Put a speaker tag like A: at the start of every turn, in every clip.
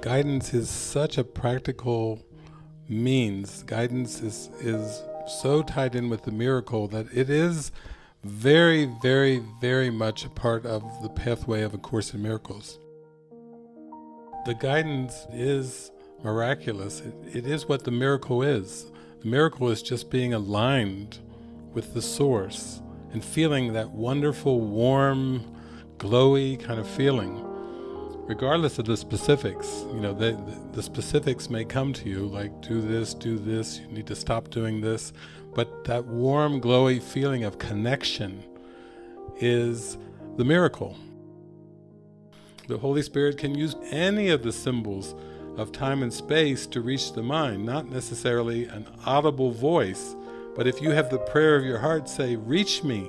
A: Guidance is such a practical means. Guidance is, is so tied in with the miracle that it is very, very, very much a part of the pathway of A Course in Miracles. The guidance is miraculous. It, it is what the miracle is. The miracle is just being aligned with the source and feeling that wonderful, warm, glowy kind of feeling. Regardless of the specifics, you know, the, the specifics may come to you, like do this, do this, you need to stop doing this, but that warm, glowy feeling of connection is the miracle. The Holy Spirit can use any of the symbols of time and space to reach the mind, not necessarily an audible voice, but if you have the prayer of your heart say, reach me,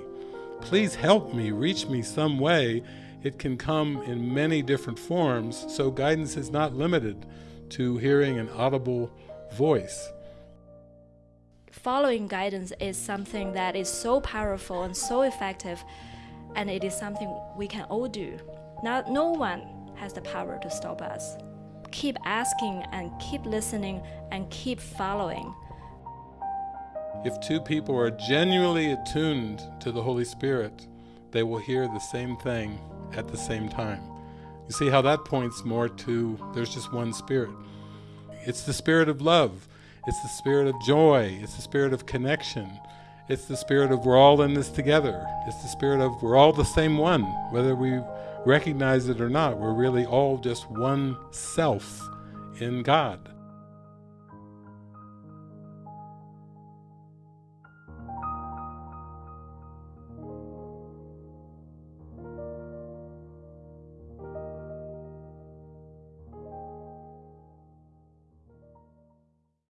A: please help me, reach me some way, it can come in many different forms, so guidance is not limited to hearing an audible voice.
B: Following guidance is something that is so powerful and so effective, and it is something we can all do. Not, no one has the power to stop us. Keep asking and keep listening and keep following.
A: If two people are genuinely attuned to the Holy Spirit, they will hear the same thing at the same time. You see how that points more to there's just one Spirit. It's the Spirit of love. It's the Spirit of joy. It's the Spirit of connection. It's the Spirit of we're all in this together. It's the Spirit of we're all the same one, whether we recognize it or not. We're really all just one self in God.